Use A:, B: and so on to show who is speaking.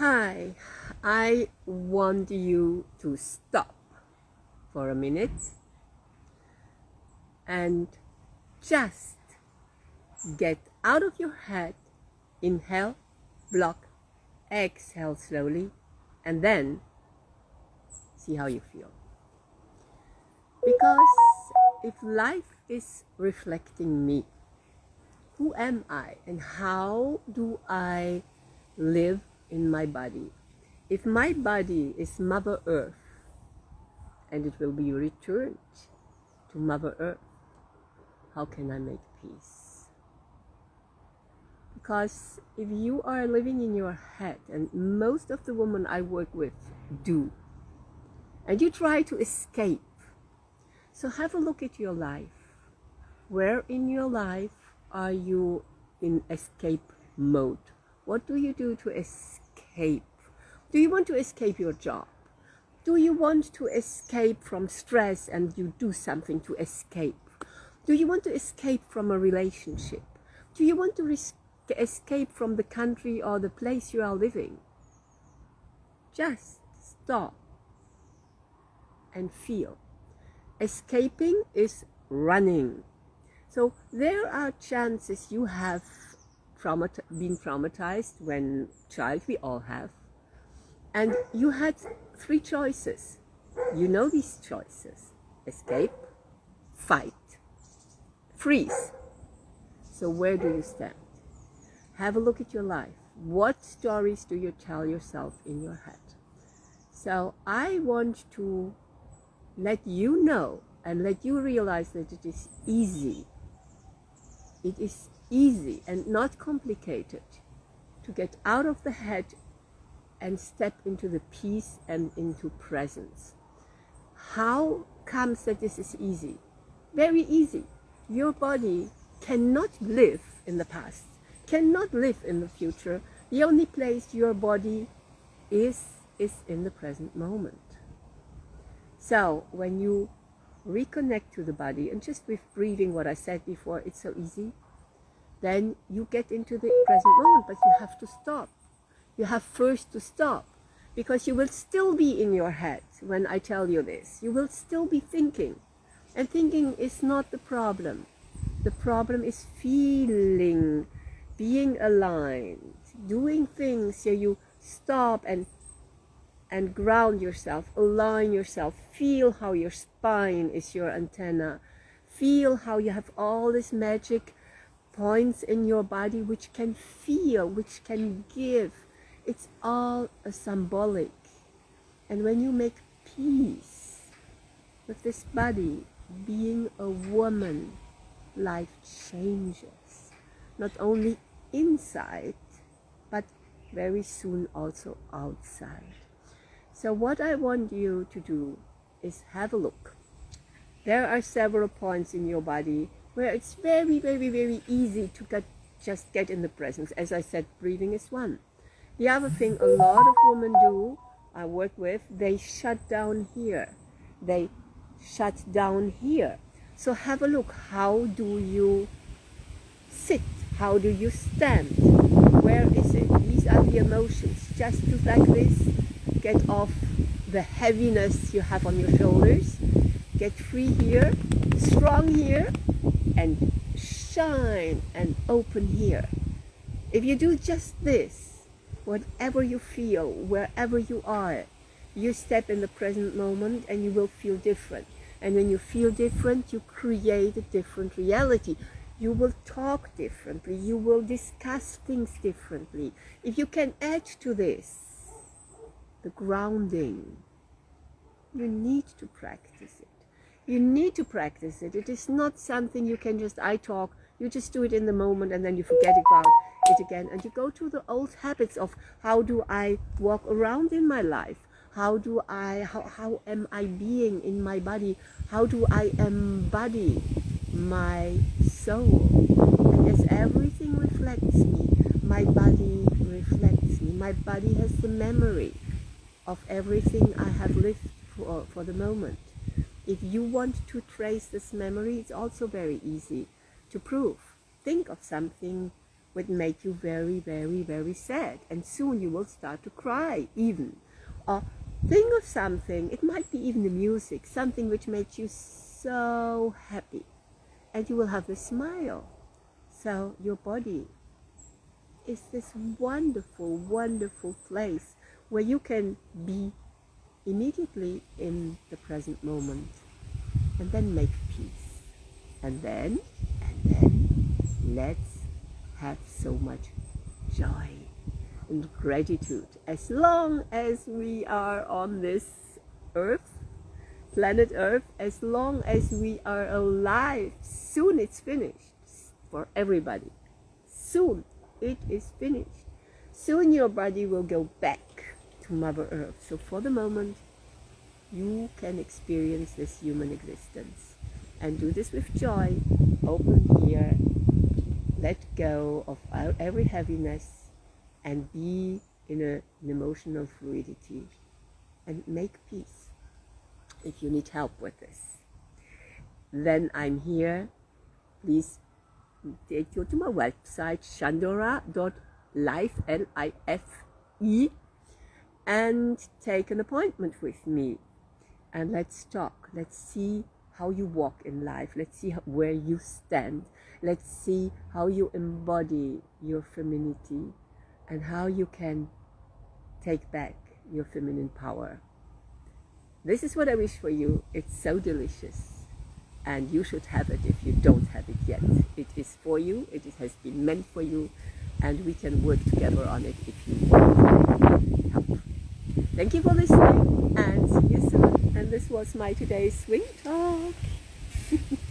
A: Hi, I want you to stop for a minute and just get out of your head, inhale, block, exhale slowly, and then see how you feel. Because if life is reflecting me, who am I and how do I live in my body. If my body is Mother Earth and it will be returned to Mother Earth, how can I make peace? Because if you are living in your head, and most of the women I work with do, and you try to escape, so have a look at your life. Where in your life are you in escape mode? What do you do to escape? Do you want to escape your job? Do you want to escape from stress and you do something to escape? Do you want to escape from a relationship? Do you want to escape from the country or the place you are living? Just stop and feel. Escaping is running. So there are chances you have traumat been traumatized when child we all have. And you had three choices. You know these choices. Escape fight freeze. So where do you stand? Have a look at your life. What stories do you tell yourself in your head? So i want to let you know and let you realize that it is easy. It is easy and not complicated to get out of the head and step into the peace and into presence. How comes that this is easy? Very easy. Your body cannot live in the past, cannot live in the future. The only place your body is, is in the present moment. So when you reconnect to the body, and just with breathing what I said before, it's so easy then you get into the present moment, but you have to stop. You have first to stop because you will still be in your head when I tell you this. You will still be thinking. And thinking is not the problem. The problem is feeling, being aligned, doing things so you stop and and ground yourself, align yourself, feel how your spine is your antenna, feel how you have all this magic points in your body which can feel, which can give. It's all a symbolic. And when you make peace with this body, being a woman, life changes. Not only inside, but very soon also outside. So what I want you to do is have a look. There are several points in your body where it's very, very, very easy to get, just get in the presence. As I said, breathing is one. The other thing a lot of women do, I work with, they shut down here. They shut down here. So have a look. How do you sit? How do you stand? Where is it? These are the emotions. Just do like this. Get off the heaviness you have on your shoulders. Get free here, strong here, and shine and open here. If you do just this, whatever you feel, wherever you are, you step in the present moment and you will feel different. And when you feel different, you create a different reality. You will talk differently. You will discuss things differently. If you can add to this, the grounding, you need to practice. You need to practice it. It is not something you can just, I talk, you just do it in the moment and then you forget about it again. And you go to the old habits of how do I walk around in my life? How do I, how, how am I being in my body? How do I embody my soul? And as everything reflects me, my body reflects me. My body has the memory of everything I have lived for, for the moment. If you want to trace this memory, it's also very easy to prove. Think of something would make you very, very, very sad. And soon you will start to cry even. Or think of something, it might be even the music, something which makes you so happy. And you will have a smile. So your body is this wonderful, wonderful place where you can be immediately in the present moment and then make peace. And then, and then, let's have so much joy and gratitude. As long as we are on this earth, planet earth, as long as we are alive, soon it's finished for everybody. Soon it is finished. Soon your body will go back to Mother Earth. So for the moment, you can experience this human existence and do this with joy. Open here, let go of every heaviness and be in a, an emotional fluidity and make peace. If you need help with this, then I'm here. Please take you to my website shandora.life L-I-F-E and take an appointment with me. And let's talk. Let's see how you walk in life. Let's see how, where you stand. Let's see how you embody your femininity and how you can take back your feminine power. This is what I wish for you. It's so delicious. And you should have it if you don't have it yet. It is for you, it has been meant for you, and we can work together on it if you want. Thank you for listening, and see you soon. And this was my today's swing talk.